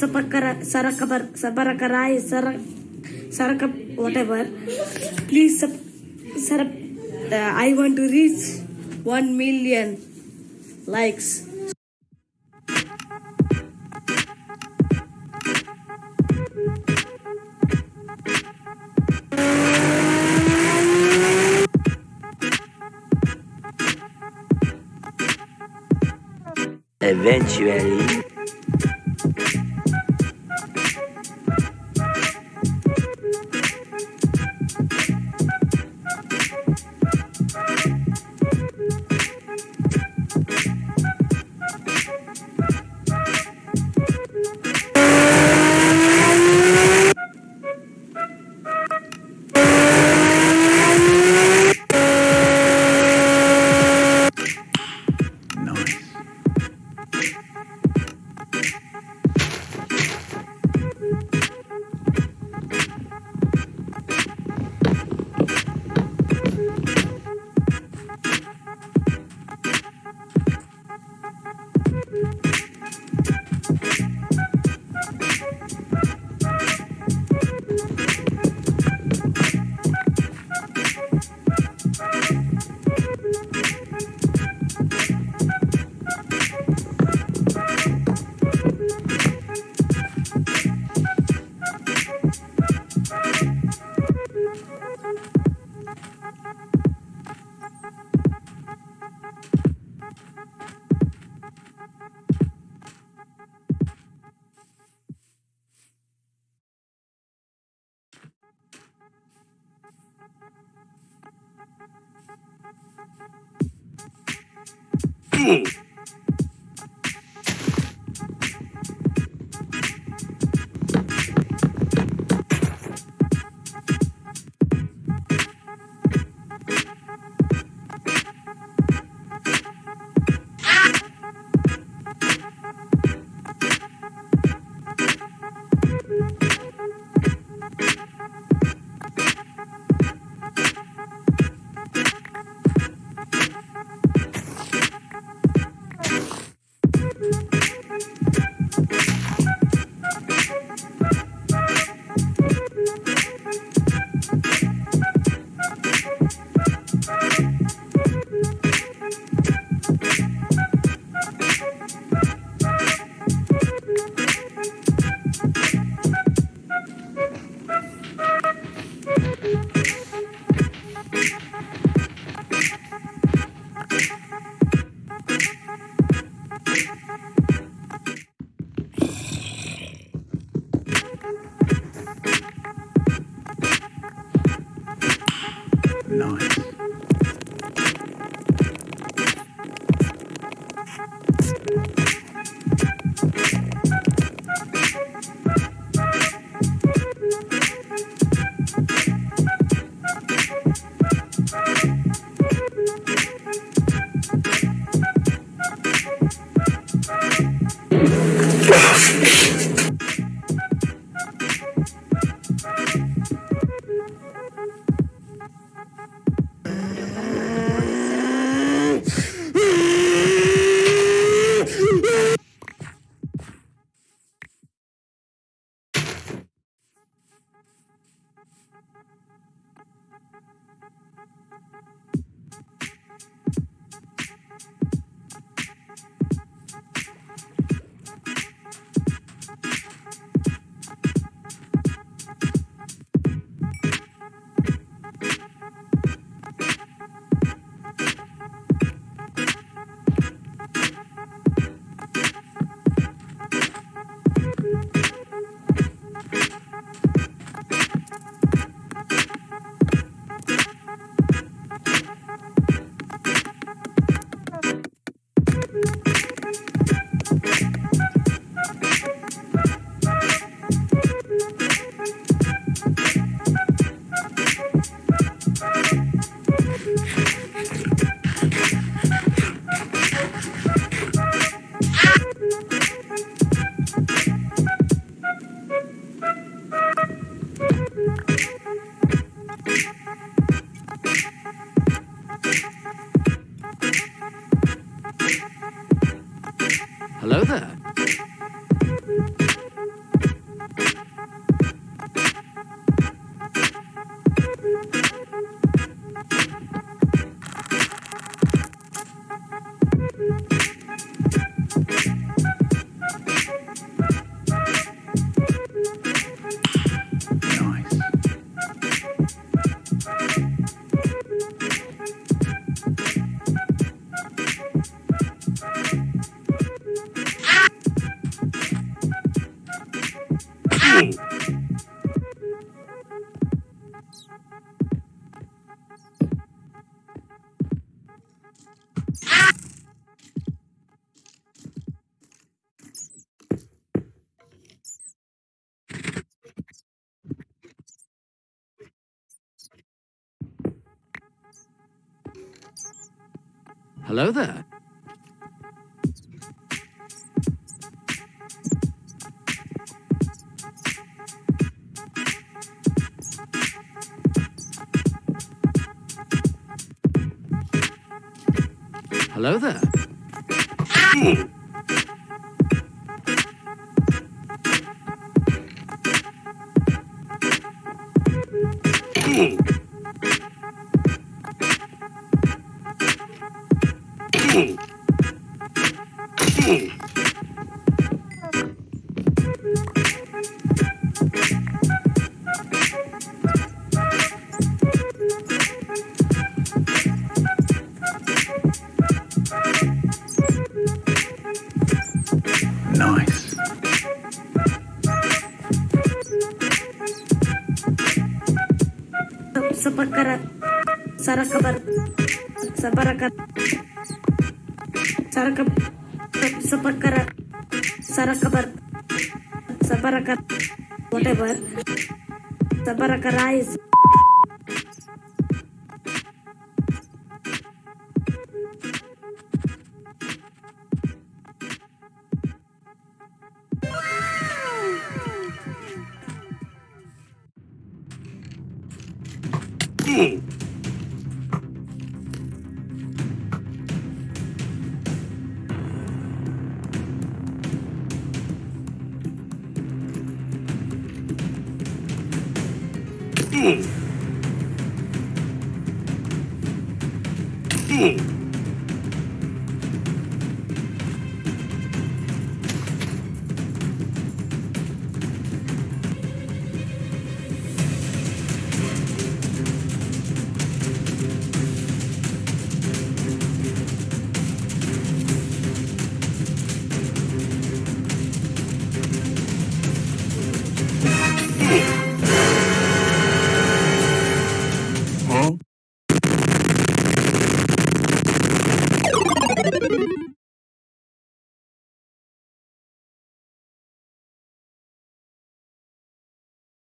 Sapakara, Sarakabar, Sabarakarai, Sarak, Sarakap, whatever. Please, sub, sarap, uh, I want to reach 1 million likes. Eventually, Ooh. Nice. Hello there. Hello there. Nice. Sapakara Sarakabar Sabarakar Sarakap Sapakara Sarakabar Sabarakar whatever Sabarakarai Mm.